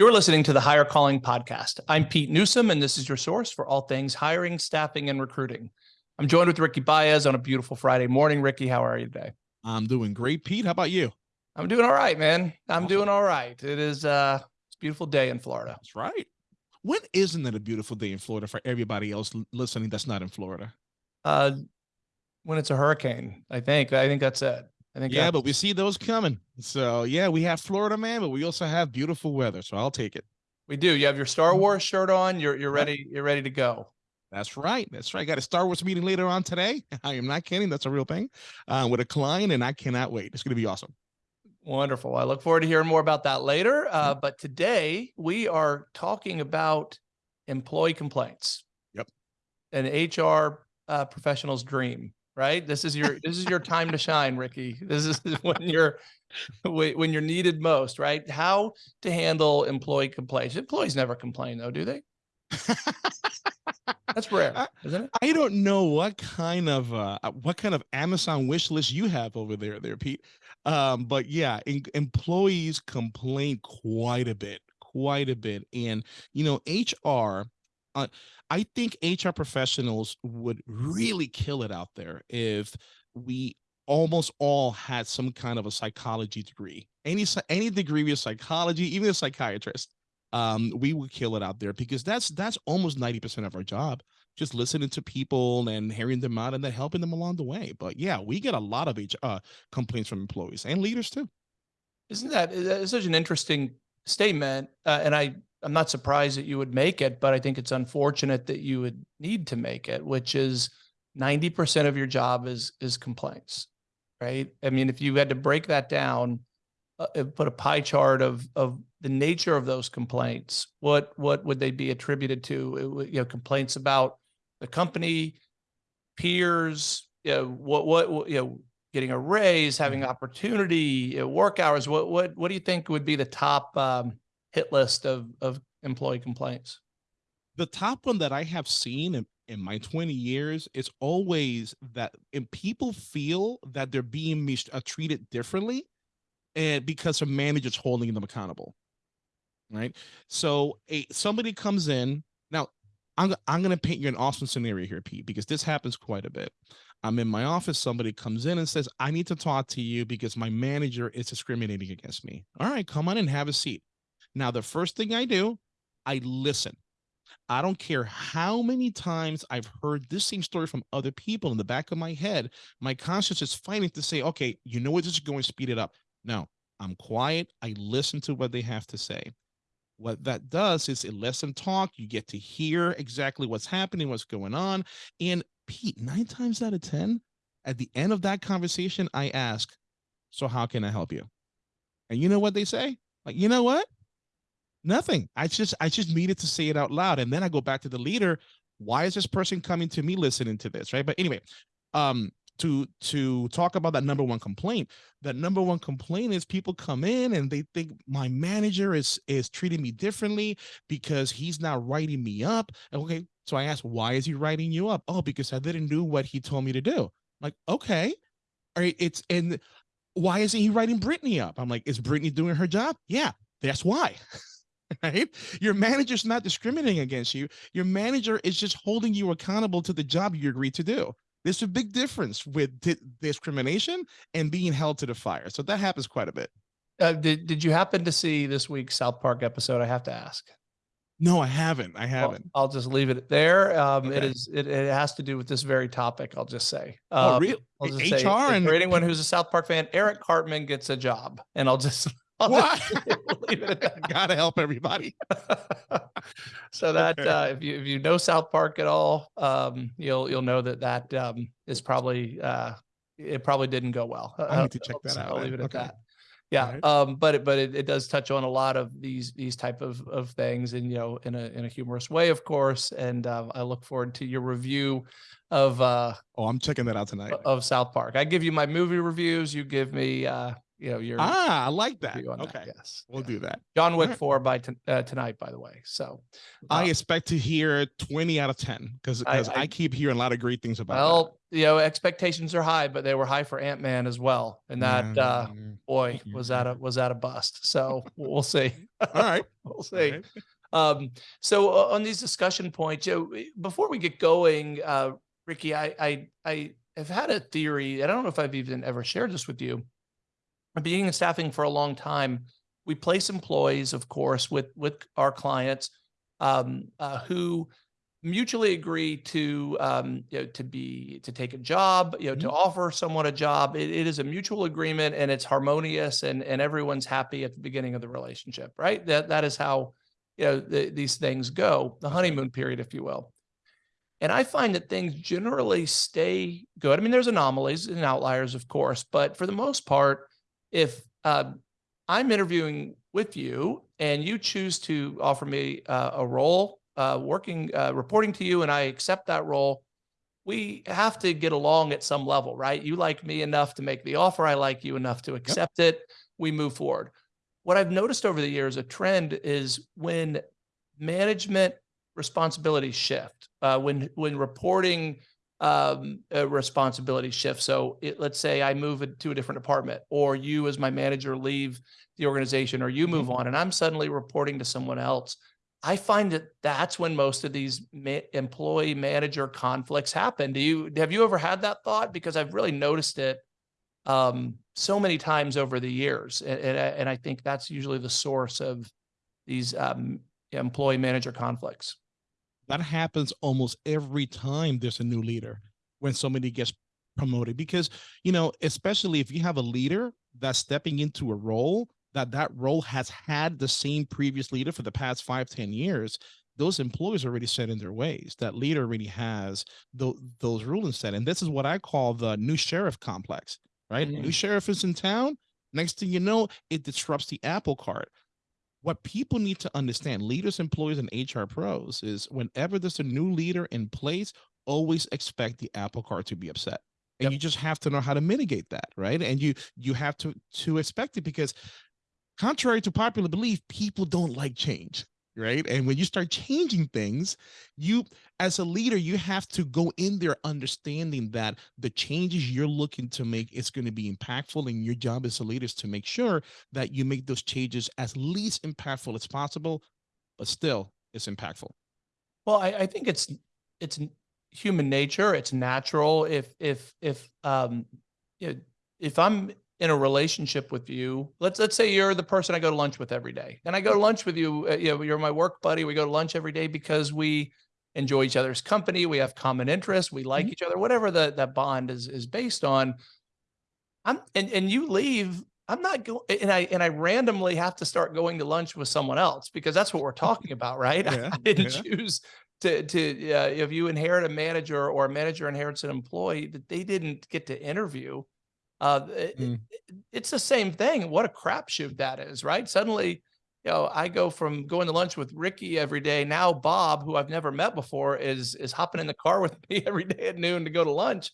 You're listening to the Hire Calling Podcast. I'm Pete Newsome, and this is your source for all things hiring, staffing, and recruiting. I'm joined with Ricky Baez on a beautiful Friday morning. Ricky, how are you today? I'm doing great, Pete. How about you? I'm doing all right, man. I'm awesome. doing all right. It is uh, it's a beautiful day in Florida. That's right. When isn't it a beautiful day in Florida for everybody else listening that's not in Florida? Uh, when it's a hurricane, I think. I think that's it. I think. Yeah, but we see those coming. So yeah, we have Florida man, but we also have beautiful weather. So I'll take it. We do. You have your Star mm-hmm. Wars shirt on. You're you're ready. You're ready to go. That's right. That's right. Got a Star Wars meeting later on today. I am not kidding. That's a real thing uh, with a client, and I cannot wait. It's going to be awesome. Wonderful. I look forward to hearing more about that later. Uh, mm-hmm. but today we are talking about employee complaints. Yep. An HR uh, professional's dream right? This is your this is your time to shine, Ricky. This is when you're when you're needed most, right? How to handle employee complaints. Employees never complain though, do they? That's rare, isn't it? I don't know what kind of uh, uh what kind of Amazon wish list you have over there, there, Pete. Um, but yeah, in, employees complain quite a bit, quite a bit, and you know, HR uh, I think HR professionals would really kill it out there if we almost all had some kind of a psychology degree. Any any degree of psychology, even a psychiatrist, um, we would kill it out there because that's that's almost 90% of our job. Just listening to people and hearing them out and then helping them along the way. But yeah, we get a lot of HR, uh, complaints from employees and leaders too. Isn't that such an interesting statement? Uh, and I I'm not surprised that you would make it, but I think it's unfortunate that you would need to make it, which is 90% of your job is is complaints, right? I mean, if you had to break that down, uh, put a pie chart of of the nature of those complaints, what what would they be attributed to? It, you know, complaints about the company, peers, you know, what what you know, getting a raise, having mm-hmm. opportunity, you know, work hours. What what what do you think would be the top um, hit list of of employee complaints? The top one that I have seen in, in my 20 years is always that and people feel that they're being uh, treated differently and because a manager's holding them accountable right? So a somebody comes in now i'm, I'm going to paint you an awesome scenario here pete because this happens quite a bit. I'm in my office somebody comes in and says i need to talk to you because my manager is discriminating against me. All right come on and have a seat now, the first thing I do, I listen. I don't care how many times I've heard this same story from other people in the back of my head. My conscience is fighting to say, okay, you know what, this is going to speed it up. No, I'm quiet. I listen to what they have to say. What that does is it lets them talk. You get to hear exactly what's happening, what's going on. And Pete, nine times out of 10, at the end of that conversation, I ask, so how can I help you? And you know what they say? Like, you know what? Nothing. I just I just needed to say it out loud. And then I go back to the leader. Why is this person coming to me listening to this? Right. But anyway, um, to to talk about that number one complaint that number one complaint is people come in and they think my manager is is treating me differently because he's not writing me up okay so i asked why is he writing you up oh because i didn't do what he told me to do like okay all right it's and why isn't he writing brittany up i'm like is brittany doing her job yeah that's why right? Your manager's not discriminating against you. Your manager is just holding you accountable to the job you agreed to do. There's a big difference with di discrimination and being held to the fire. So that happens quite a bit. Uh, did Did you happen to see this week's South Park episode? I have to ask. No, I haven't. I haven't. Well, I'll just leave it there. Um, okay. It is. It, it has to do with this very topic. I'll just say. Oh, um, oh, really? I'll just HR say, and for anyone who's a South Park fan, Eric Cartman gets a job, and I'll just what? Gotta help everybody. so that uh, if you if you know South Park at all, um, you'll you'll know that that um, is probably uh, it probably didn't go well. I need to check that out. I'll leave it okay. at that. Yeah, right. um, but it, but it, it does touch on a lot of these these type of of things, and you know, in a in a humorous way, of course. And uh, I look forward to your review of. uh Oh, I'm checking that out tonight. Of South Park. I give you my movie reviews. You give me uh, you know, your Ah, I like that. on that. Okay, Yes. we'll yeah. do that. John Wick Alright. four by uh, tonight, by the way. So, I uh, expect to hear 20 out of 10 because I- I, I- keep hearing a lot of great things about that. well, you know, expectations are high, but they were high for Ant Man as well, and that uh, Mm, boy was that a was that a bust. So we'll see. all right. we'll see. right. Um, so uh, on these discussion points, Joe, before we get going, uh, Ricky, I, I, I have had a theory. and I don't know if I've even ever shared this with you. Being in staffing for a long time, we place employees, of course, with with our clients um, uh, who mutually agree to um, you know to be to take a job, you know, to offer someone a job. It, it is a mutual agreement and it's harmonious and and everyone's happy at the beginning of the relationship, right? That that is how you know the, these things go, the honeymoon period, if you will. And I find that things generally stay good. I mean, there's anomalies and outliers, of course, but for the most part, if uh, I'm interviewing with you and you choose to offer me uh, a role, uh, working, uh, reporting to you, and I accept that role, we have to get along at some level, right? You like me enough to make the offer. I like you enough to accept it. We move forward. What I've noticed over the years, a trend is when management responsibilities shift, uh, when when reporting um, responsibilities shift. So it, let's say I move it to a different department, or you as my manager leave the organization, or you move on, and I'm suddenly reporting to someone else. I find that that's when most of these ma- employee manager conflicts happen. Do you have you ever had that thought? Because I've really noticed it um, so many times over the years, and and I, and I think that's usually the source of these um, employee manager conflicts. That happens almost every time there's a new leader when somebody gets promoted because you know especially if you have a leader that's stepping into a role that that role has had the same previous leader for the past five ten years those employees are already set in their ways. That leader already has tho- those rulings set. And this is what i call the new sheriff complex right? New Mm. sheriff is in town. Next thing you know it disrupts the apple cart what people need to understand, leaders, employees, and HR pros, is whenever there's a new leader in place, always expect the apple cart to be upset. And Yep. you just have to know how to mitigate that, right? And you you have to to expect it because contrary to popular belief, people don't like change, right? And when you start changing things, you as a leader, you have to go in there understanding that the changes you're looking to make is going to be impactful. And your job as a leader is to make sure that you make those changes as least impactful as possible, but still it's impactful. Well, I, I think it's it's human nature. It's natural. If if if um, if I'm in a relationship with you, let's let's say you're the person I go to lunch with every day, and I go to lunch with you. Uh, you know, you're my work buddy. We go to lunch every day because we enjoy each other's company. We have common interests. We like Mhm. each other. Whatever the that bond is is based on. I'm and and you leave. I'm not going, and I and I randomly have to start going to lunch with someone else because that's what we're talking about, right? Yeah, I didn't yeah. choose to to uh, if you inherit a manager or a manager inherits an employee that they didn't get to interview. Uh, Mm. it- it's the same thing. What a crapshoot that is, right? Suddenly, you know, I go from going to lunch with Ricky every day. Now Bob, who I've never met before, is is hopping in the car with me every day at noon to go to lunch.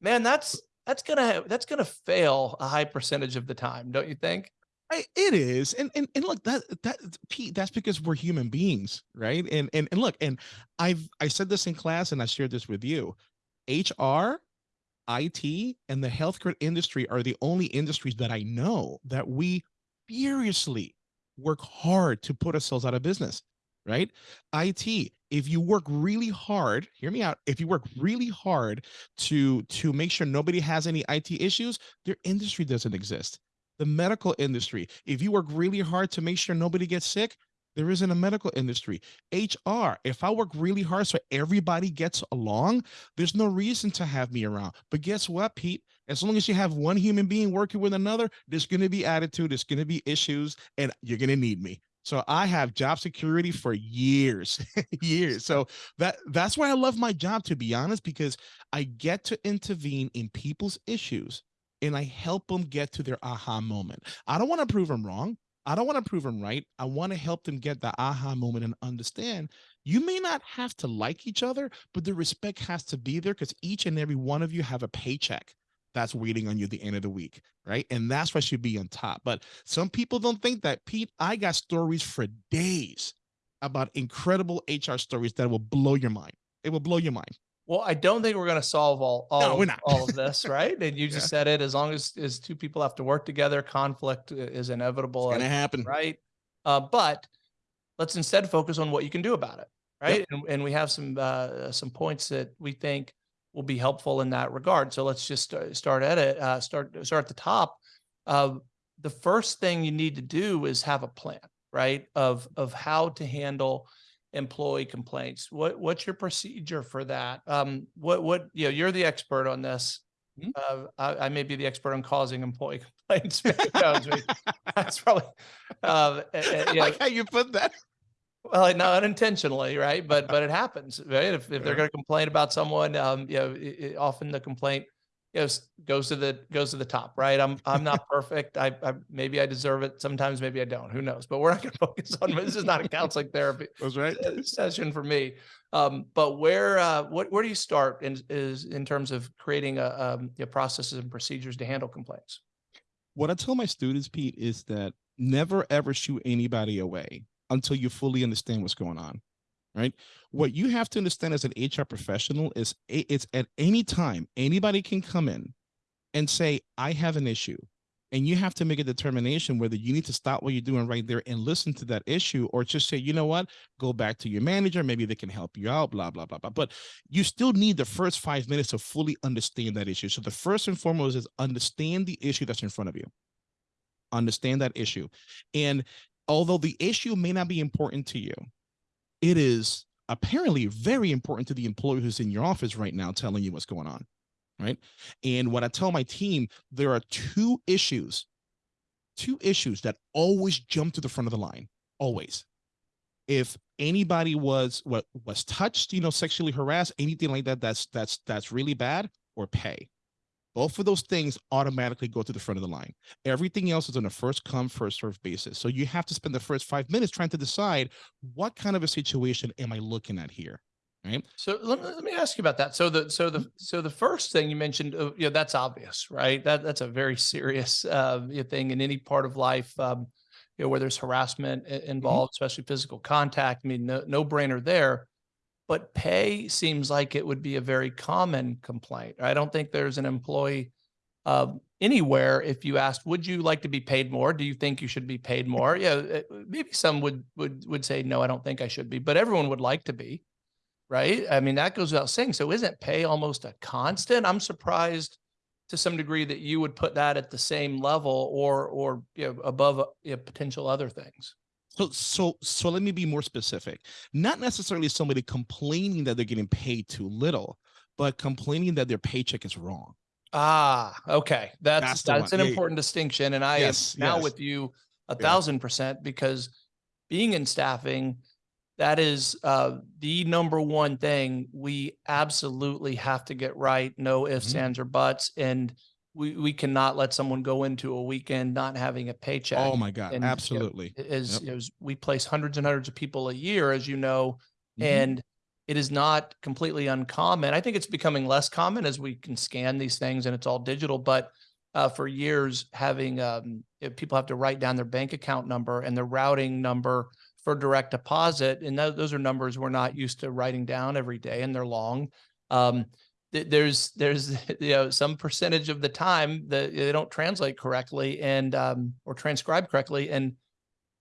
Man, that's that's gonna that's gonna fail a high percentage of the time, don't you think? I, it is, and and and look that that Pete, that's because we're human beings, right? And and and look, and I've I said this in class, and I shared this with you. HR, IT, and the healthcare industry are the only industries that I know that we furiously work hard to put ourselves out of business, right? IT, if you work really hard, hear me out. If you work really hard to to make sure nobody has any IT issues, their industry doesn't exist the medical industry. If you work really hard to make sure nobody gets sick, there isn't a medical industry. HR, if I work really hard so everybody gets along, there's no reason to have me around. But guess what, Pete? As long as you have one human being working with another, there's going to be attitude, there's going to be issues, and you're going to need me. So I have job security for years, years. So that that's why I love my job, to be honest, because I get to intervene in people's issues and I help them get to their aha moment. I don't want to prove them wrong. I don't want to prove them right. I want to help them get the aha moment and understand you may not have to like each other, but the respect has to be there because each and every one of you have a paycheck. that's waiting on you at the end of the week, right? And that's what should be on top. But some people don't think that. Pete, I got stories for days about incredible HR stories that will blow your mind. It will blow your mind. Well, I don't think we're going to solve all all, No, of, all of this, right? And you Yeah. just said it. As long as as two people have to work together, conflict is inevitable. It's gonna happen. right? Uh, but let's instead focus on what you can do about it, right? And, and we have some uh, some points that we think will be helpful in that regard. So let's just start, start at it. Uh, start start at the top. Uh, the first thing you need to do is have a plan, right? Of of how to handle employee complaints. What what's your procedure for that? Um, what what you know, you're the expert on this. Mhm. Uh, I, I may be the expert on causing employee complaints. Who knows? We- That's probably uh, I like how you put that. well, not unintentionally, right? But but it happens, right? If if they're going to complain about someone, um, you know, i i- often the complaint, know, goes to the goes to the top, right? I'm I'm not perfect. I, I maybe I deserve it. Sometimes maybe I don't. Who knows? But we're not going to focus on this. Is not a counseling therapy That's right. session for me. Um, but where uh, what where do you start in is in terms of creating a um, you know, processes and procedures to handle complaints? What I tell my students, Pete, is that never ever shoot anybody away until you fully understand what's going on. Right. Mm. What you have to understand as an HR professional is it's at any time anybody can come in and say, I have an issue. And you have to make a determination whether you need to stop what you're doing right there and listen to that issue or just say, you know what, go back to your manager. Maybe they can help you out, blah, blah, blah, blah. But you still need the first five minutes to fully understand that issue. So the first and foremost is understand the issue that's in front of you. Understand that issue. And although the issue may not be important to you, it is apparently very important to the employee who's in your office right now telling you what's going on. Right. And what I tell my team, there are two issues, two issues that always jump to the front of the line. Always. If anybody was what was touched, you know, sexually harassed, anything like that, that's that's that's really bad, or pay. Both of those things automatically go to the front of the line. Everything else is on a first come, first serve basis. So you have to spend the first five minutes trying to decide what kind of a situation am I looking at here? Right. So let, me- let me ask you about that. So the so the so the first thing you mentioned, uh, you know, that's obvious, right? That that's a very serious uh, thing in any part of life. Um, you know, where there's harassment involved, especially physical contact. I mean, no no brainer there. But pay seems like it would be a very common complaint. I don't think there's an employee um, anywhere. If you asked, would you like to be paid more? Do you think you should be paid more? Yeah, uh, maybe some would would would say no. I don't think I should be, but everyone would like to be right? I mean, that goes without saying. So isn't pay almost a constant? I'm surprised to some degree that you would put that at the same level or or you know, above uh, you know, potential other things. So so so let me be more specific. Not necessarily somebody complaining that they're getting paid too little, but complaining that their paycheck is wrong. Ah, okay. That's That's that's, an one. Yeah, important distinction. And I am now yes. with you a Yeah. thousand percent because being in staffing, that is uh, the number one thing we absolutely have to get right. No ifs, Mhm. ands, or buts. And we, we cannot let someone go into a weekend not having a paycheck. Oh my God, and, you know, absolutely. As, Yep. you know, as we place hundreds and hundreds of people a year, as you know, Mhm. and it is not completely uncommon. I think it's becoming less common as we can scan these things and it's all digital. But uh, for years, having um, people have to write down their bank account number and their routing number for direct deposit, and tho- those are numbers we're not used to writing down every day, and they're long. Um, th- there's there's you know some percentage of the time that they don't translate correctly and um, or transcribe correctly, and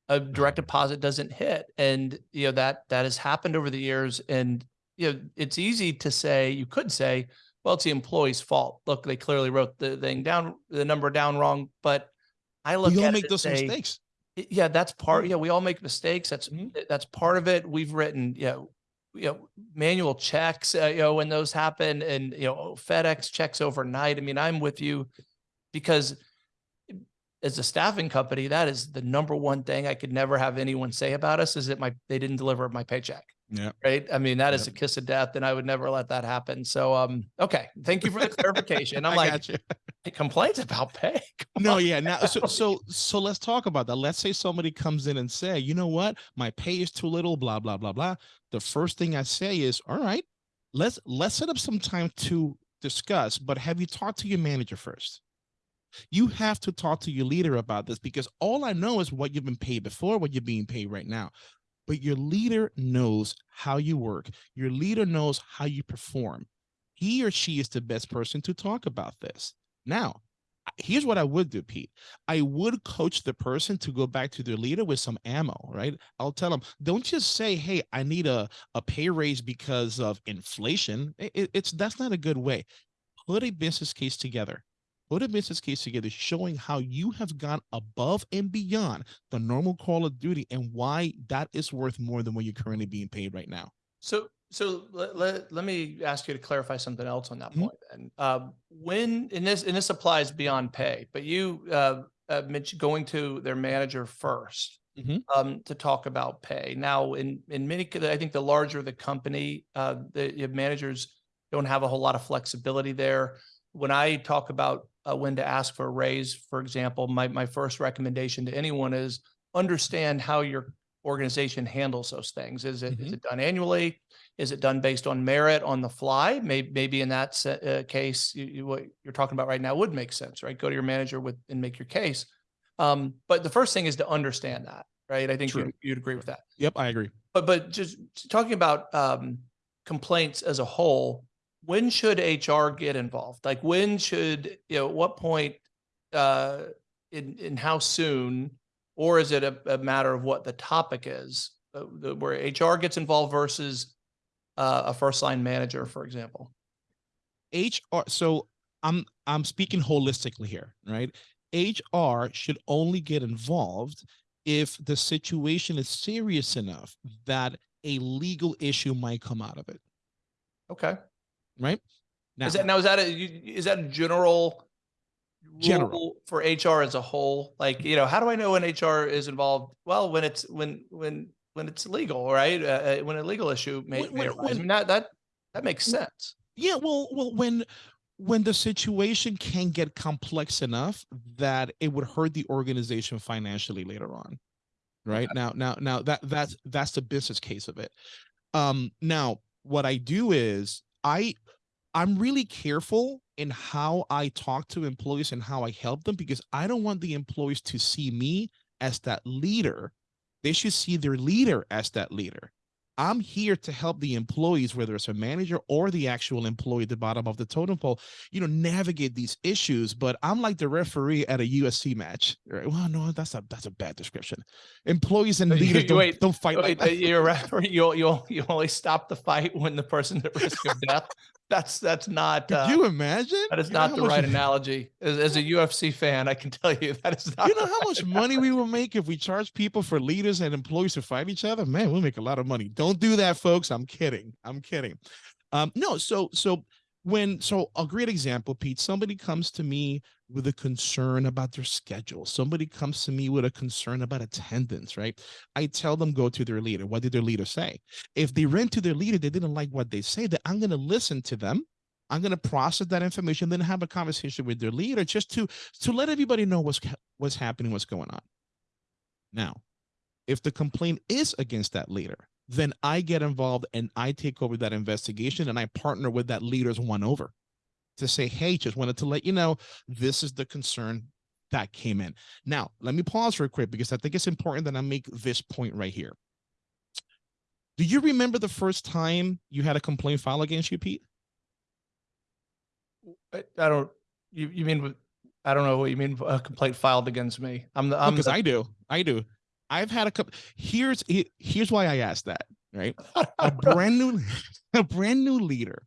a direct deposit doesn't hit. And you know that that has happened over the years. And you know it's easy to say you could say well it's the employee's fault. Look they clearly wrote the thing down the number down wrong. But i look We all at make those say, mistakes. Yeah that's part yeah we all make mistakes. That's Mhm. that's part of it. We've written you know you know manual checks uh, you know when those happen and you know fedex checks overnight i mean i'm with you because as a staffing company, that is the number one thing I could never have anyone say about us is that my they didn't deliver my paycheck. Yeah. Right. I mean, that is a kiss of death, and I would never let that happen. So um, okay. Thank you for the clarification. I'm I like, complaints about pay. Come No, on. yeah. Now, so so so let's talk about that. Let's say somebody comes in and say, you know what, my pay is too little, blah blah blah blah. The first thing I say is, all right, let's let's set up some time to discuss, but have you talked to your manager first? You have to talk to your leader about this because all I know is what you've been paid before, what you're being paid right now. But your leader knows how you work. Your leader knows how you perform. He or she is the best person to talk about this. Now, here's what I would do, Pete. I would coach the person to go back to their leader with some ammo, right? I'll tell them, don't just say, hey, I need a, a pay raise because of inflation. It- it's that's not a good way. Put a business case together. Put a business case together showing how you have gone above and beyond the normal call of duty and why that is worth more than what you're currently being paid right now. So, so let, let, let me ask you to clarify something else on that Mhm. point. And, um, when, and this, and this applies beyond pay, but you, uh, uh, mentioned going to their manager first. Mhm. Um, to talk about pay. Now, in, in many, I think the larger the company, uh, the managers don't have a whole lot of flexibility there. When I talk about, uh, when to ask for a raise, for example, my, my first recommendation to anyone is understand how your organization handles those things. Is it, is Mhm. it done annually? Is it done based on merit on the fly? Maybe, maybe in that uh, case, you, you, what you're talking about right now would make sense, right? Go to your manager with, and make your case. Um, but the first thing is to understand that, right? I think True. you'd, you'd agree with that. Yep, I agree. But, but just talking about, um, complaints as a whole, when should HR get involved? Like when should, you know, at what point, uh, in, in how soon? Or is it a, a matter of what the topic is, uh, the- where HR gets involved versus, uh, a first line manager, for example? HR so I'm I'm speaking holistically here, right? HR should only get involved if the situation is serious enough that a legal issue might come out of it, Okay. Right? Now, Is that, now, is that a, is that a general? General. For HR as a whole, like, you know, how do I know when HR is involved? Well, when it's, when, when, when it's legal, right? Uh, uh, when a legal issue may, When- may when- arise. I mean, that, that, that makes sense. yeah, well, well, when when the situation can get complex enough that it would hurt the organization financially later on, right? Now, now, now that that's that's the business case of it. Um, now, what I do is I I'm really careful in how I talk to employees and how I help them because I don't want the employees to see me as that leader. They should see their leader as that leader. I'm here to help the employees, whether it's a manager or the actual employee at the bottom of the totem pole, you know, navigate these issues. But I'm like the referee at a UFC match. Right? Well, no, that's a that's a bad description. Employees and leaders don't, wait, don't fight Wait, uh, that. You're right. You, you, you only stop the fight when the person's at risk of death. That's, that's not, Could uh, you imagine? that is You not the right analogy. As, as a UFC fan, I can tell you that is not. You know how right much money we will make if we charge people for leaders and employees to fight each other? Man, we'll make a lot of money. Don't do that, folks. I'm kidding. I'm kidding. Um, no, so so when so a great example, Pete, somebody comes to me with a concern about their schedule. Somebody comes to me with a concern about attendance, right? I tell them go to their leader. What did their leader say? If they ran to their leader, they didn't like what they say, that I'm gonna listen to them. I'm going to process that information, then have a conversation with their leader just to to let everybody know what's what's happening, what's going on. Now, if the complaint is against that leader, then I get involved and I take over that investigation and I partner with that leader's one over to say, hey, just wanted to let you know this is the concern that came in. Now, let me pause real quick because I think it's important that I make this point right here. Do you remember the first time you had a complaint filed against you, Pete? I, I don't, you, you mean, I don't know what you mean, a complaint filed against me. I'm the, I'm because I do. I do. I've had a couple. Here's here's why I asked that. Right, a brand new, a brand new leader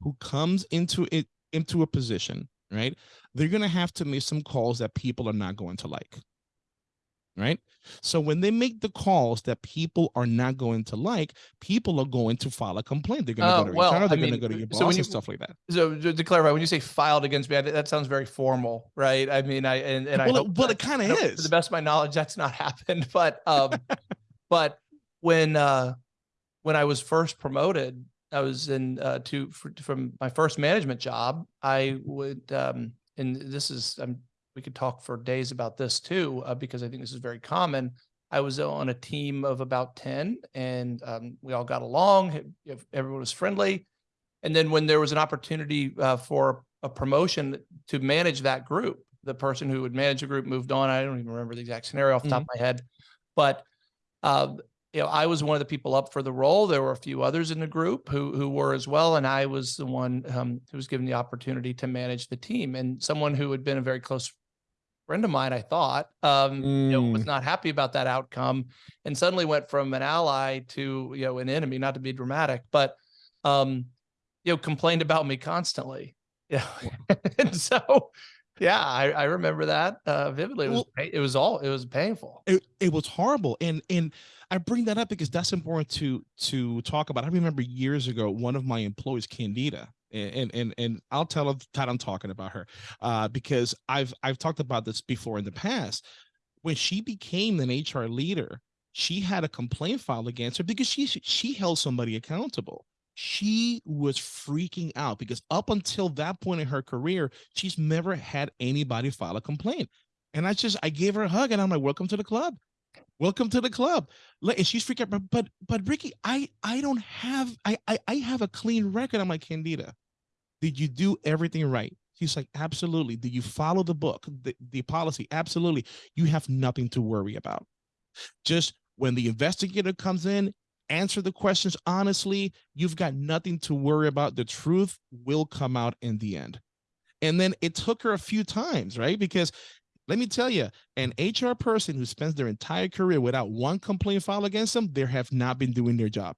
who comes into it into a position. Right, they're gonna have to make some calls that people are not going to like. Right, so when they make the calls that people are not going to like, people are going to file a complaint. They're gonna Oh, go to well, HR. They're gonna go to your so boss you- and stuff like that. so to clarify, when you say filed against me, I, that sounds very formal, right? I mean, I, and, and I. Well, it, well, that- it kind of don't- To the best of my knowledge, that's not happened, but, um, but when, uh, when I was first promoted, I was in, uh, to, fr- from my first management job, I would, um, and this is, um, we could talk for days about this too, uh, because I think this is very common. I was on a team of about ten and, um, we all got along, everyone was friendly. And then when there was an opportunity uh, for a promotion to manage that group, the person who would manage the group moved on. I don't even remember the exact scenario off the top of my head, but uh, you know, I was one of the people up for the role. There were a few others in the group who who were as well, and I was the one um, who was given the opportunity to manage the team. And someone who had been a very close friend of mine, I thought, um, you know, was Mm. not happy about that outcome, and suddenly went from an ally to you know an enemy. Not to be dramatic, but um, you know, complained about me constantly. Yeah, and so yeah, I, I remember that uh, vividly. It was Well- it was all it was painful. it, it was horrible and and i bring that up because that's important to to talk about i remember years ago one of my employees candida and and and i'll tell that i'm talking about her uh because i've i've talked about this before in the past when she became an hr leader she had a complaint filed against her because she she held somebody accountable she was freaking out because up until that point in her career she's never had anybody file a complaint and I just I gave her a hug and I'm like, welcome to the club. Welcome to the club. And she's freaking out. But but but Ricky, I I don't have I I, I have a clean record. I'm like, Candida, did you do everything right? She's like, absolutely. Did you follow the book, the, the policy? Absolutely. You have nothing to worry about. Just when the investigator comes in, answer the questions honestly. You've got nothing to worry about. The truth will come out in the end. And then it took her a few times, right? Because let me tell you, an HR person who spends their entire career without one complaint filed against them, they have not been doing their job.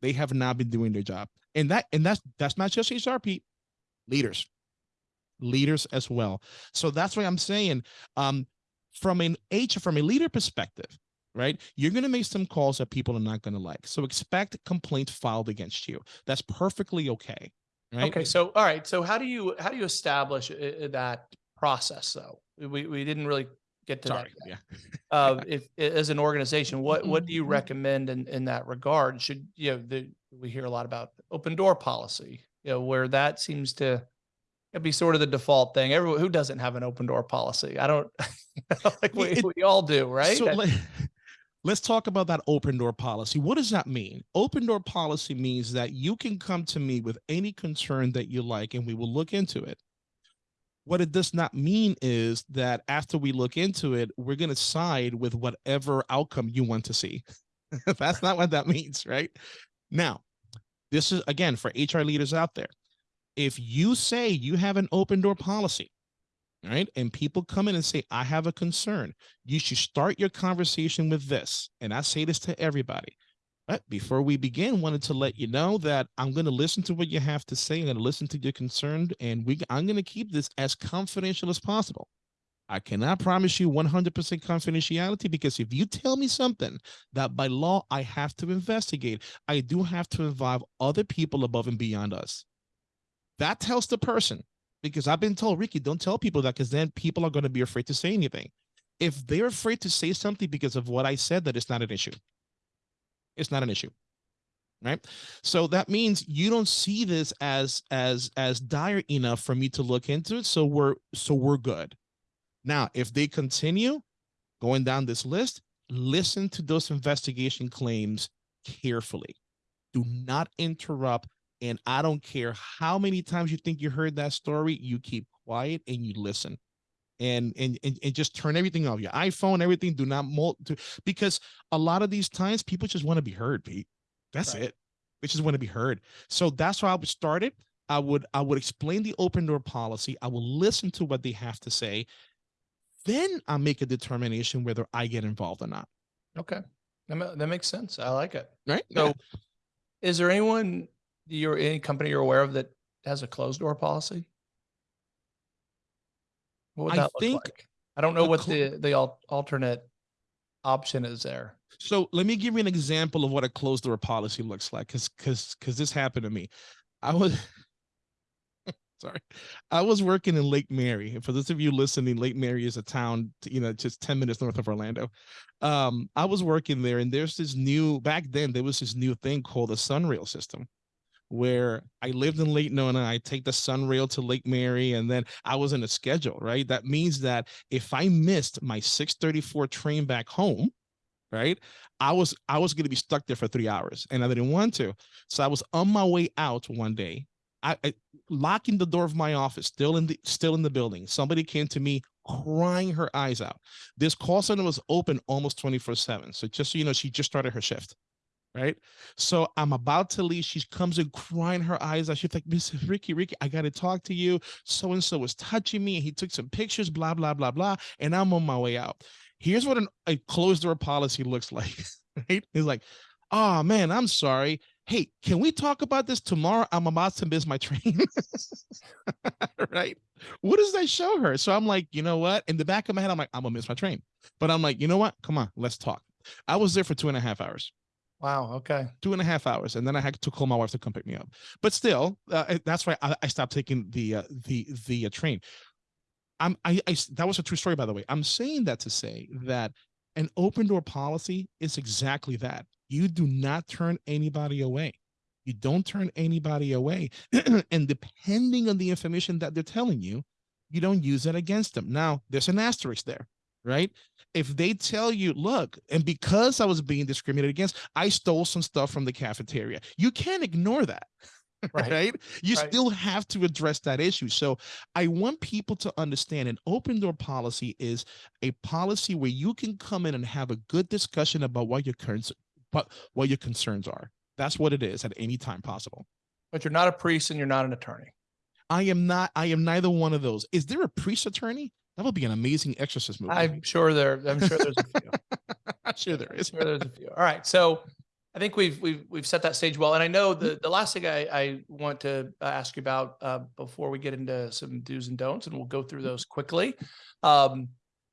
They have not been doing their job. And that and that's that's not just HR Pete, leaders. Leaders as well. So that's why I'm saying um from an H from a leader perspective, right? You're going to make some calls that people are not going to like. So expect complaints filed against you. That's perfectly okay. Right? Okay, so all right, so how do you how do you establish uh, uh, that process though? We we didn't really get to Sorry. that. Yeah. Uh, if as an organization, what what do you Mhm. recommend in in that regard? Should you know the we hear a lot about open door policy, you know, where that seems to be sort of the default thing. Everyone who doesn't have an open door policy, I don't like we, It- we all do, right? So let, let's talk about that open door policy. What does that mean? Open door policy means that you can come to me with any concern that you like and we will look into it. What it does not mean is that after we look into it, we're going to side with whatever outcome you want to see. That's not what that means, right? Now, this is again for HR leaders out there. If you say you have an open door policy, right, and people come in and say, I have a concern, you should start your conversation with this. And I say this to everybody. But before we begin, wanted to let you know that I'm going to listen to what you have to say. I'm going to listen to your concern, and we I'm going to keep this as confidential as possible. I cannot promise you 100% confidentiality because if you tell me something that by law I have to investigate, I do have to involve other people above and beyond us. That tells the person because I've been told, Ricky, don't tell people that because then people are going to be afraid to say anything. If they're afraid to say something because of what I said, that it's not an issue. It's not an issue. Right. So that means you don't see this as as as dire enough for me to look into it. So we're so we're good. Now, if they continue going down this list, listen to those investigation claims carefully. Do not interrupt. And I don't care how many times you think you heard that story, you keep quiet and you listen. And, and and and just turn everything off your iphone everything do not mul- to, because a lot of these times people just want to be heard pete that's Right. it they just want to be heard so that's why i would start it i would i would explain the open door policy i will listen to what they have to say then i make a determination whether i get involved or not okay, that, that makes sense. I like it. right So, is there anyone you're any company you're aware of that has a closed door policy? What would I that look like? I don't know what the the al- alternate option is there. So let me give you an example of what a closed door policy looks like, because because because this happened to me. I was sorry, I was working in Lake Mary. And for those of you listening, Lake Mary is a town, you know, just 10 minutes north of Orlando. Um, I was working there, and there's this new back then there was this new thing called the Sunrail system. Where I lived in Lake Nona, I take the Sunrail to Lake Mary, and then I was in a schedule, right? That means that if I missed my 634 train back home, right? I was I was gonna be stuck there for three hours and I didn't want to. So I was on my way out one day. I, I locking the door of my office, still in the still in the building. Somebody came to me crying her eyes out. This call center was open almost 24-7. So just so you know, she just started her shift. Right. So I'm about to leave. She comes in crying her eyes out. She's like, Miss Ricky, Ricky, I gotta talk to you. So and so was touching me. And He took some pictures, blah, blah, blah, blah. And I'm on my way out. Here's what an, a closed door policy looks like. Right. He's like, oh man, I'm sorry. Hey, can we talk about this tomorrow? I'm about to miss my train. right. What does that show her? So I'm like, you know what? In the back of my head, I'm like, I'm gonna miss my train. But I'm like, you know what? Come on, let's talk. I was there for two and a half hours Wow. Okay. two and a half hours, and then I had to call my wife to come pick me up. But still, uh, that's why I, I stopped taking the uh, the the uh, train. I'm I. that was a true story, by the way. I'm saying that to say that an open door policy is exactly that. You do not turn anybody away. You don't turn anybody away, and depending on the information that they're telling you, you don't use it against them. Now, there's an asterisk there, right? if they tell you, look, and because I was being discriminated against, I stole some stuff from the cafeteria. You can't ignore that. Right. Right. You Right. still have to address that issue. So I want people to understand an open door policy is a policy where you can come in and have a good discussion about what your concerns, what, what your concerns are. That's what it is at any time possible. But you're not a priest and you're not an attorney. I am not, I am neither one of those. Is there a priest attorney? That would be an amazing exorcist movie. I'm sure there. I'm sure there's a few. I'm sure there is. Sure, there's a few. All right, so I think we've we've we've set that stage well, and I know the the last thing I I want to uh, ask you about uh, before we get into some do's and don'ts, and we'll go through those quickly. Um,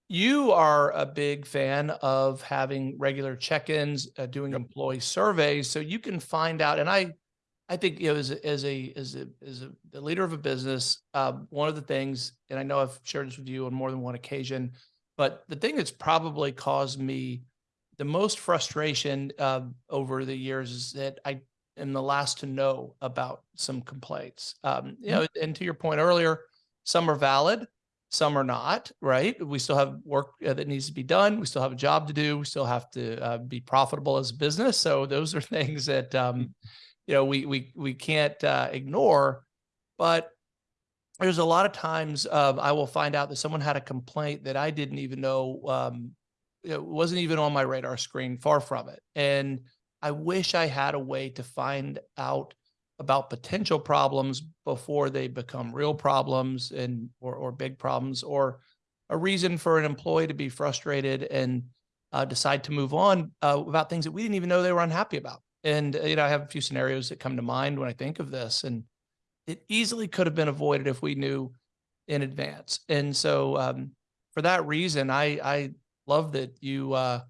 you are a big fan of having regular check-ins, uh, doing employee surveys, so you can find out. And I, I think you know, as a, as a as a as a the leader of a business, um, one of the things, and I know I've shared this with you on more than one occasion, but the thing that's probably caused me the most frustration uh, over the years is that I am the last to know about some complaints. Um, you know, and to your point earlier, some are valid, some are not. Right? We still have work uh, that needs to be done. We still have a job to do. We still have to uh, be profitable as a business. So those are things that um, you know we we we can't uh, ignore. But there's a lot of times um, I will find out that someone had a complaint that I didn't even know um, it wasn't even on my radar screen, far from it. And I wish I had a way to find out about potential problems before they become real problems and or, or big problems or a reason for an employee to be frustrated and uh, decide to move on uh, about things that we didn't even know they were unhappy about. And uh, you know, I have a few scenarios that come to mind when I think of this, and it easily could have been avoided if we knew in advance. And so, um, for that reason, I I love that you uh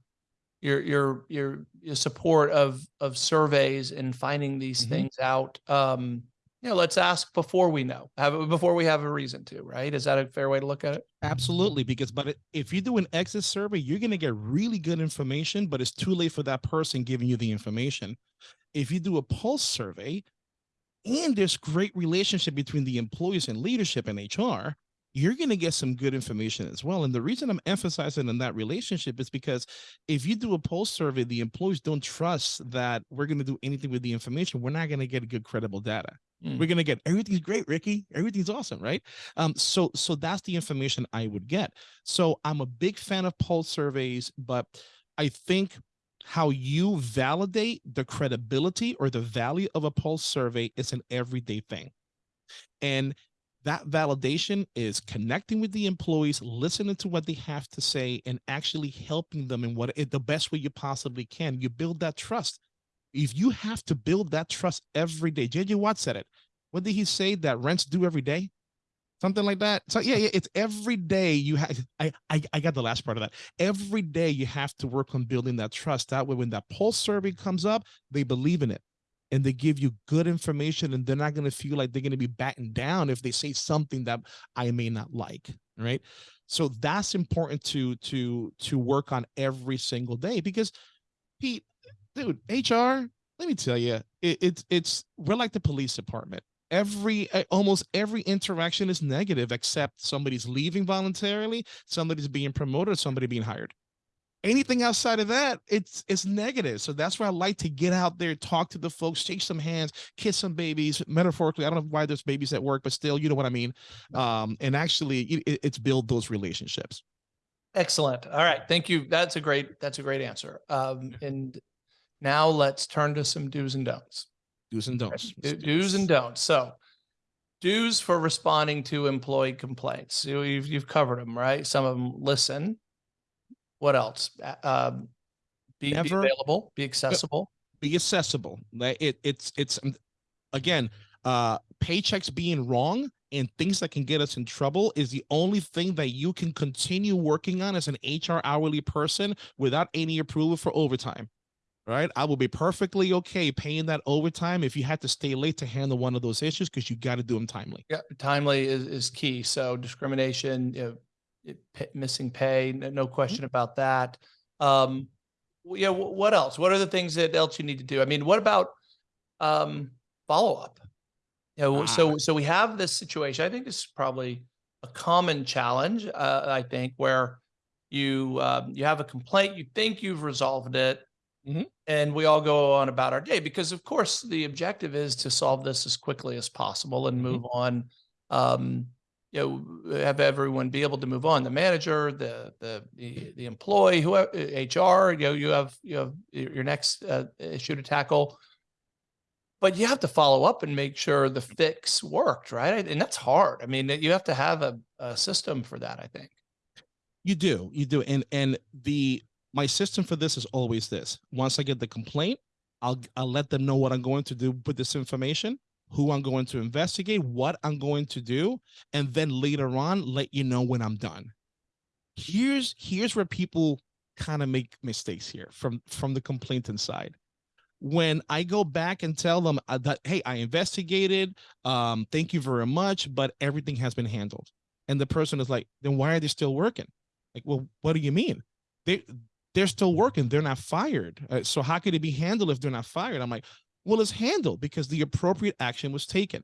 your your your your support of of surveys and finding these Mhm. things out um you know let's ask before we know have before we have a reason to right is that a fair way to look at it Absolutely, because but if you do an exit survey, you're going to get really good information, but it's too late for that person giving you the information. If you do a pulse survey, and there's great relationship between the employees and leadership and HR, you're going to get some good information as well. And the reason I'm emphasizing on that relationship is because if you do a pulse survey, the employees don't trust that we're going to do anything with the information. We're not going to get good credible data Mm. we're gonna get everything's great ricky everything's awesome right um so so that's the information i would get so i'm a big fan of pulse surveys but i think how you validate the credibility or the value of a pulse survey is an everyday thing and that validation is connecting with the employees listening to what they have to say and actually helping them in what in the best way you possibly can you build that trust if you have to build that trust every day, JJ Watt said it. What did he say that rents due every day? Something like that. So yeah, yeah, it's every day you have I, I I got the last part of that. Every day you have to work on building that trust. That way when that pulse survey comes up, they believe in it and they give you good information and they're not going to feel like they're going to be battened down if they say something that I may not like, right? So that's important to to to work on every single day because Pete, dude, HR, let me tell you, it, it's it's we're like the police department. Every uh, almost every interaction is negative except somebody's leaving voluntarily, somebody's being promoted, somebody being hired. Anything outside of that, it's it's negative. So that's why I like to get out there, talk to the folks, shake some hands, kiss some babies. Metaphorically, I don't know why there's babies at work, but still, you know what I mean. Um, and actually, it, it- it's build those relationships. Excellent. All right. Thank you. That's a great, that's a great answer. Um, and now let's turn to some do's and don'ts. Do's and don'ts. Do- Do's and don'ts. So do's for responding to employee complaints. You- You've, you've covered them, right? Some of them listen. What else? Um, be, be Never- available, be accessible. be accessible. Like it, it's it's um, again, uh, paychecks being wrong and things that can get us in trouble is the only thing that you can continue working on as an HR hourly person without any approval for overtime. Right, I will be perfectly okay paying that overtime if you had to stay late to handle one of those issues because you got to do them timely. Yeah, timely is, is key. So discrimination, you know, it- missing pay, no, no question about that. Um, yeah, what else? What are the things that else you need to do? I mean, what about, um, follow-up? You know, so, so we have this situation. I think this is probably a common challenge, uh, I think, where you, um, you have a complaint, you think you've resolved it. Mhm. And we all go on about our day because of course the objective is to solve this as quickly as possible and Mhm. move on. Um, you know, have everyone be able to move on, the manager, the, the, the, employee, whoever, HR, you know, you have, you have your your next, uh, issue to tackle. But you have to follow up and make sure the fix worked, right? And that's hard. I mean, you have to have a, a system for that, I think. You do, you do, and and the my system for this is always this. Once I get the complaint, I'll I'll let them know what I'm going to do with this information, who I'm going to investigate, what I'm going to do, and then later on let you know when I'm done. Here's here's where people kind of make mistakes here from from the complainant side. When I go back and tell them uh, that hey, I investigated, um, thank you very much, but everything has been handled, and the person is like, then why are they still working? Like, well, what do you mean? They they're still working. They're not fired. Uh, so how could it be handled if they're not fired? I'm like, well, it's handled because the appropriate action was taken.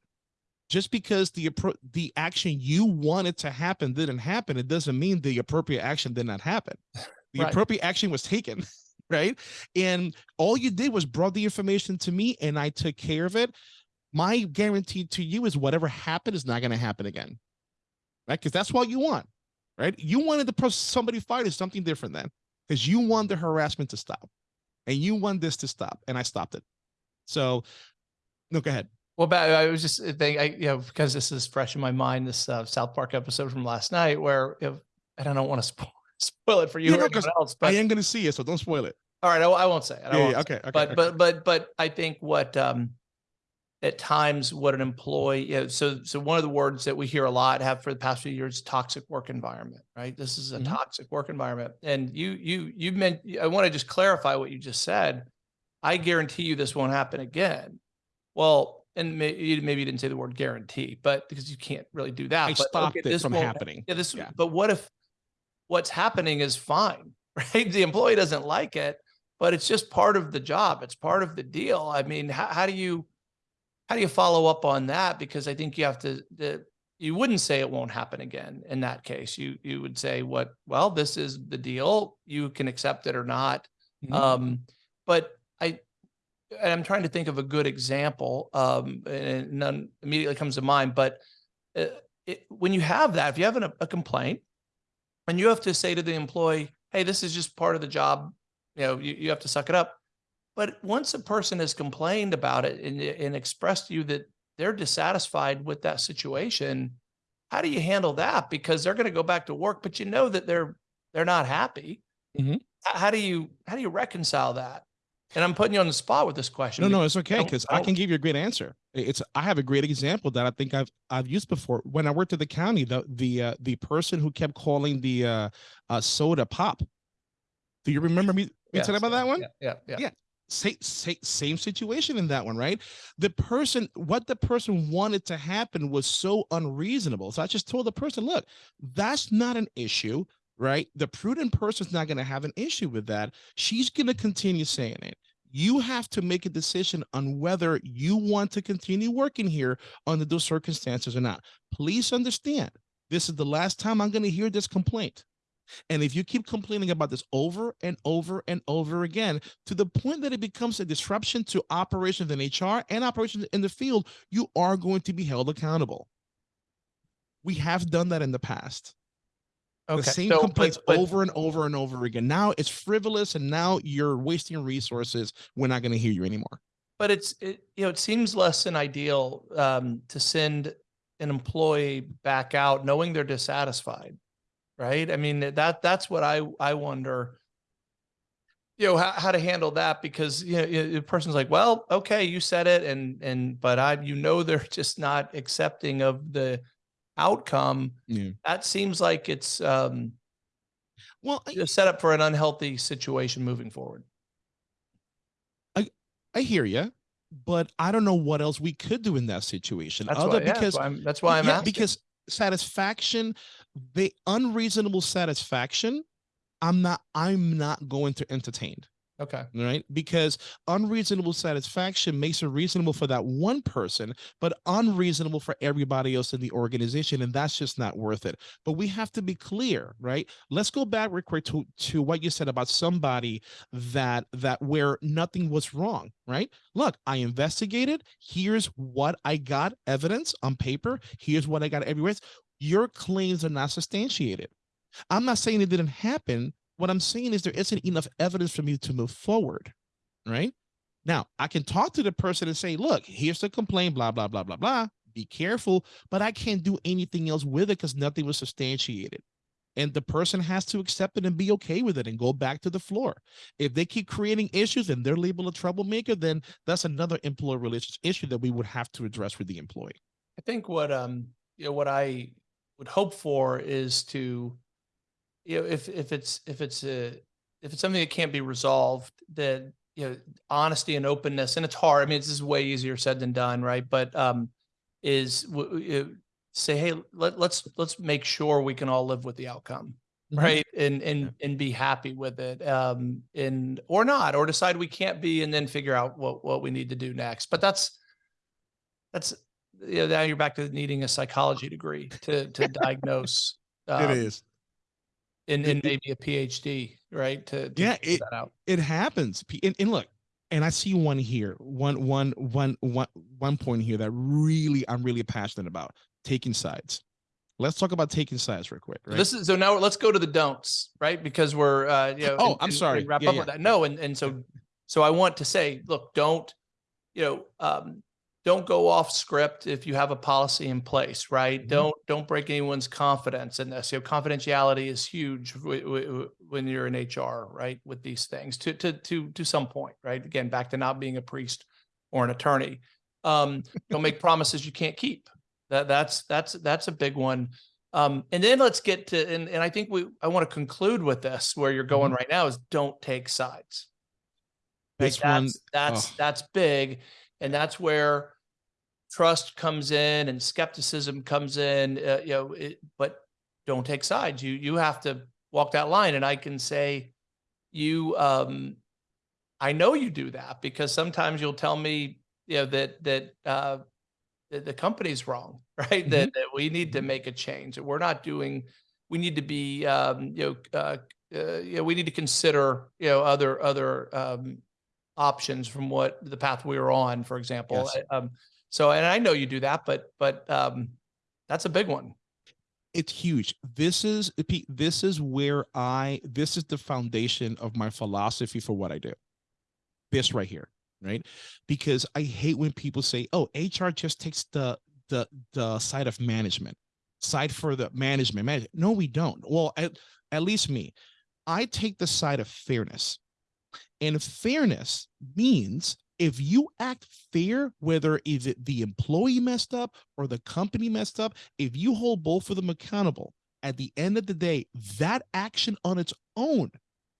Just because the appro- the action you wanted to happen didn't happen, it doesn't mean the appropriate action did not happen. The Right. appropriate action was taken, right? And all you did was brought the information to me, and I took care of it. My guarantee to you is whatever happened is not going to happen again, right? Because that's what you want right? You wanted the person somebody fired is something different then, because you want the harassment to stop, and you want this to stop, and I stopped it. So, no, go ahead. Well, but I was just thinking, I, you know, because this is fresh in my mind, this uh, South Park episode from last night where, you know, and I don't want to spoil, spoil it for you Yeah, or no, anyone else, I am going to see it, so don't spoil it. all right, I, I won't say it. Yeah, yeah, okay, okay, But, okay. but, but, but I think what, um, at times what an employee, you know, so, so one of the words that we hear a lot have for the past few years, toxic work environment, right? This is a Mhm. toxic work environment. And you, you, you meant, I want to just clarify what you just said. I guarantee you this won't happen again. Well, and may, maybe you didn't say the word guarantee, but because you can't really do that. I but, stopped okay, it this from happening. Yeah, this, Yeah. but what if what's happening is fine, right? The employee doesn't like it, but it's just part of the job. It's part of the deal. I mean, how, how do you, how do you follow up on that? Because I think you have to, the, you wouldn't say it won't happen again in that case. You, you would say what, well, this is the deal. You can accept it or not. Mhm. Um, but I, and I'm trying to think of a good example, um, and none immediately comes to mind, but uh, it, when you have that, if you have an, a complaint and you have to say to the employee, hey, this is just part of the job, you know, you, you have to suck it up. But once a person has complained about it and, and expressed to you that they're dissatisfied with that situation, how do you handle that? Because they're going to go back to work, but you know that they're, they're not happy. Mhm. How do you, how do you reconcile that? And I'm putting you on the spot with this question. No, no, it's okay because I can give you a great answer. It's I have a great example that I think I've I've used before. When I worked at the county, the the uh, the person who kept calling the uh, uh, soda pop. Do you remember me, me Yes, telling about yeah, that one? Yeah, yeah, yeah. Yeah. Same, same, same situation in that one, right? The person, what the person wanted to happen was so unreasonable. So I just told the person, look, that's not an issue, right? The prudent person's not going to have an issue with that. She's going to continue saying it. You have to make a decision on whether you want to continue working here under those circumstances or not. Please understand, this is the last time I'm going to hear this complaint. And if you keep complaining about this over and over and over again, to the point that it becomes a disruption to operations in HR and operations in the field, you are going to be held accountable. We have done that in the past. Okay. The same so, complaints but- over and over and over again. Now it's frivolous and now you're wasting resources. We're not going to hear you anymore. But it's, it, you know, it seems less than ideal um, to send an employee back out knowing they're dissatisfied, right? I mean, that, that's what I, I wonder, you know, how, how to handle that because, you know, the person's like, well, okay, you said it and, and, but I, you know, they're just not accepting of the outcome. Yeah. That seems like it's um, Well, I, a setup for an unhealthy situation moving forward. I I hear you, but I don't know what else we could do in that situation. That's other why, yeah, because that's why I'm, that's why I'm yeah, asking. because satisfaction, the unreasonable satisfaction, I'm not I'm not going to entertain. Okay. right? Because unreasonable satisfaction makes it reasonable for that one person, but unreasonable for everybody else in the organization. And that's just not worth it. But we have to be clear, right? Let's go back real quick to, to what you said about somebody that that where nothing was wrong, right? Look, I investigated. Here's what I got evidence on paper. Here's what I got everywhere. Your claims are not substantiated. I'm not saying it didn't happen. What I'm saying is there isn't enough evidence for me to move forward, right? Now, I can talk to the person and say, look, here's the complaint, blah, blah, blah, blah, blah. Be careful, but I can't do anything else with it because nothing was substantiated. And the person has to accept it and be okay with it and go back to the floor. If they keep creating issues and they're labeled a troublemaker, then that's another employer relations issue that we would have to address with the employee. I think what um you know what I would hope for is to you know if if it's if it's a if it's something that can't be resolved that you know honesty and openness and it's hard I mean this is way easier said than done right but um is say hey let, let's let's make sure we can all live with the outcome Mhm. right and and and be happy with it um and or not or decide we can't be and then figure out what what we need to do next but that's that's you know, now you're back to needing a psychology degree to to diagnose um, is. And, and maybe a PhD right to, to Yeah, it- that out it happens and, and look and i see one here one one one one one point here that really i'm really passionate about taking sides let's talk about taking sides real quick So right This is so now let's go to the don'ts, right? Because we're uh you know Oh, and- I'm sorry. Wrap Yeah, up yeah. with that. No, and and so so I want to say, look, don't you know um don't go off script if you have a policy in place, right? Mhm. Don't don't break anyone's confidence in this. You know, confidentiality is huge when you're in HR, right? With these things to to to to some point, right? Again, back to not being a priest or an attorney. Um, don't make promises you can't keep. That that's that's that's a big one. Um, and then let's get to and, and I think we I want to conclude with this where you're going right now is don't take sides. This one- that's that's oh. that's big, and that's where trust comes in and skepticism comes in. Uh, you know, it, but don't take sides. You you have to walk that line, and I can say you um I know you do that because sometimes you'll tell me, you know, that that uh that the company's wrong, right? That that we need to make a change. That we're not doing. We need to be, um, you know, uh, uh, you know, we need to consider, you know, other other um, options from what the path we were on, for example. Yes. I- Um, so, and I know you do that, but but um, that's a big one. it's huge. This is Pete, this is where i this is the foundation of my philosophy for what i do. This right here right? Because i hate when people say oh hr just takes the the the side of management side for the management manage no we don't. Well at, at least me. I take the side of fairness. And fairness means if you act fair, whether is it the employee messed up or the company messed up, if you hold both of them accountable, at the end of the day, that action on its own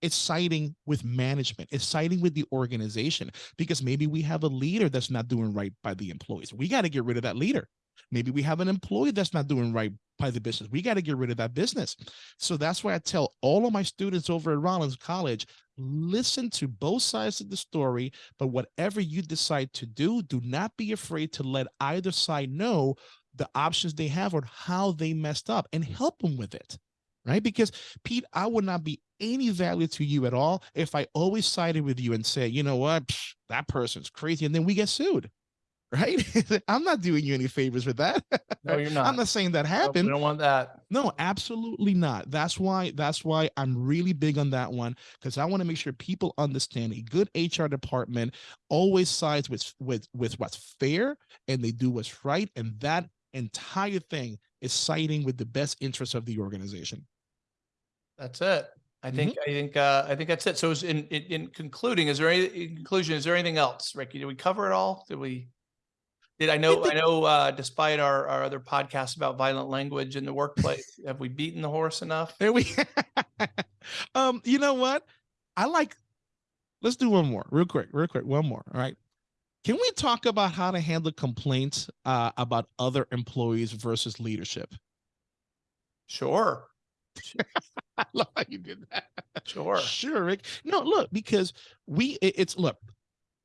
is siding with management, is siding with the organization because maybe we have a leader that's not doing right by the employees. We got to get rid of that leader. Maybe we have an employee that's not doing right by the business. We got to get rid of that business. So that's why I tell all of my students over at Rollins College listen to both sides of the story, but whatever you decide to do, do not be afraid to let either side know the options they have or how they messed up and help them with it. right? Because Pete, I would not be any value to you at all if I always sided with you and said, you know what, Psh, that person's crazy, and then we get sued, right? I'm not doing you any favors with that. No, you're not. I'm not saying that Nope, happened. don't want that. No, absolutely not. That's why that's why I'm really big on that one because I want to make sure people understand a good HR department always sides with with with what's fair and they do what's right and that entire thing is siding with the best interests of the organization. That's it. I think, I think, uh, I think that's it. So in, in, in concluding, is there any, in conclusion, is there anything else, Ricky? Did we cover it all? Did we? Did I know, I know, uh, despite our, our other podcasts about violent language in the workplace, have we beaten the horse enough? There we um you know what? I like let's do one more real quick, real quick, one more. All right. Can we talk about how to handle complaints uh, about other employees versus leadership? Sure, I love how you did that. sure. Sure, Rick. No, look, because we it- it's look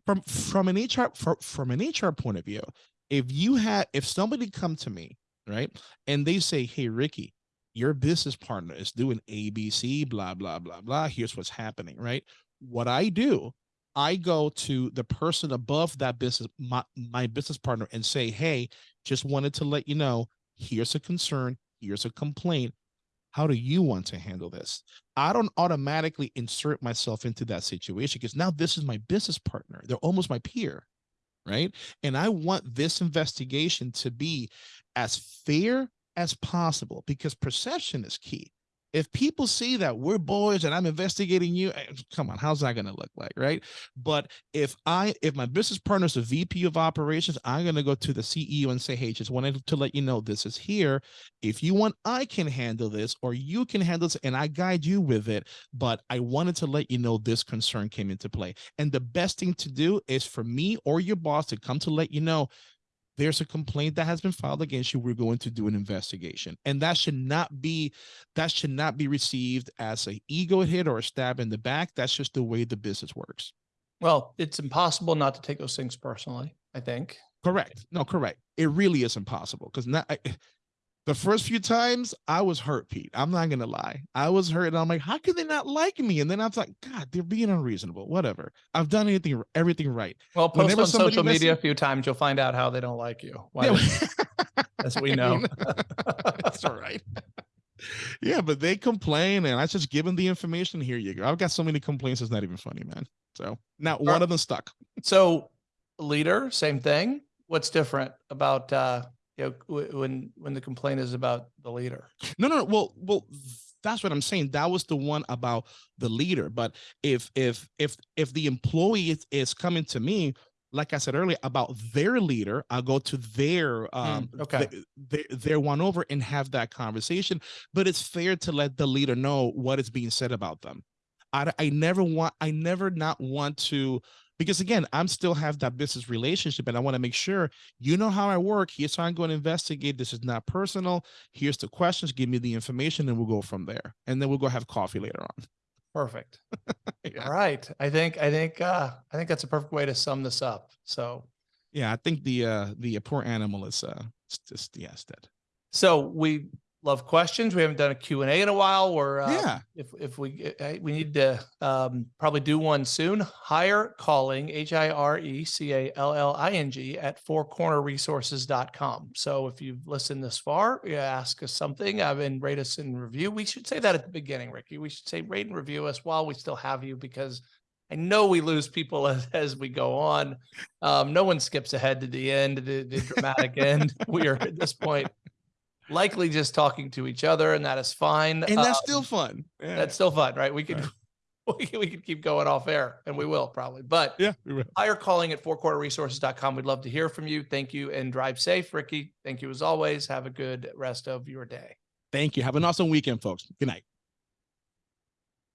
from from an HR from, from an HR point of view, if you had if somebody come to me, right, and they say, Hey Ricky, your business partner is doing ABC, blah, blah, blah, blah. Here's what's happening, right? What I do, I go to the person above that business, my, my business partner, and say, Hey, just wanted to let you know, here's a concern, here's a complaint. How do you want to handle this? I don't automatically insert myself into that situation because now this is my business partner. They're almost my peer, right? And I want this investigation to be as fair as possible because perception is key. If people see that we're boys and I'm investigating you, eh, come on, how's that going to look like, right? But if I, if my business partner is a VP of operations, I'm going to go to the CEO and say, hey, just wanted to let you know this is here. If you want, I can handle this or you can handle this and I guide you with it. But I wanted to let you know this concern came into play. And the best thing to do is for me or your boss to come to let you know there's a complaint that has been filed against you. We're going to do an investigation. And that should not be that should not be received as a ego hit or a stab in the back. That's just the way the business works. Well, it's impossible not to take those things personally, I think. correct. No correct. It really is impossible because not I, the first few times i was hurt pete i'm not gonna lie i was hurt and i'm like how can they not like me and then i was like god they're being unreasonable whatever i've done anything everything right Well, post Whenever on social media a few times, you'll find out how they don't like you. Why Yeah, as we know. That's all right. Yeah, but they complain, and I just give them the information. Here you go. I've got so many complaints; it's not even funny, man. So not one of them stuck. So leader, same thing. What's different about, uh, you know, when, when the complaint is about the leader? No, no, no. Well, well, that's what I'm saying. That was the one about the leader. But if if if if the employee is, is coming to me, like I said earlier, about their leader, I'll go to their um okay. th- their, their one over and have that conversation. But it's fair to let the leader know what is being said about them. I, I never want I never not want to because again I'm still have that business relationship and I want to make sure you know how I work. Here's how I'm going to investigate. This is not personal. Here's the questions. Give me the information, and we'll go from there. And then we'll go have coffee later on. Perfect. Yeah. All right. I think, I think, uh, I think that's a perfect way to sum this up. So, Yeah, I think the uh the poor animal is uh just it's dead. so we love questions. We haven't done a Q and A in a while. We're, uh, Yeah. if, if we, uh, we need to, um, probably do one soon. Hire calling, H I R E C A L L I N G at fourcornerresources.com. So if you've listened this far, you ask us something, uh, and rate us and review. We should say that at the beginning, Ricky. We should say rate and review us while we still have you because I know we lose people as, as we go on. Um, no one skips ahead to the end, the, the dramatic end. We are at this point likely just talking to each other, and that is fine. And that's Um, still fun. Yeah. that's still fun, right? We could Right. we could, we could keep going off air, and we will probably. But yeah, we will. hire calling at fourcornerresources.com. We'd love to hear from you. Thank you, and drive safe, Ricky. Thank you as always. Have a good rest of your day. Thank you. Have an awesome weekend, folks. Good night.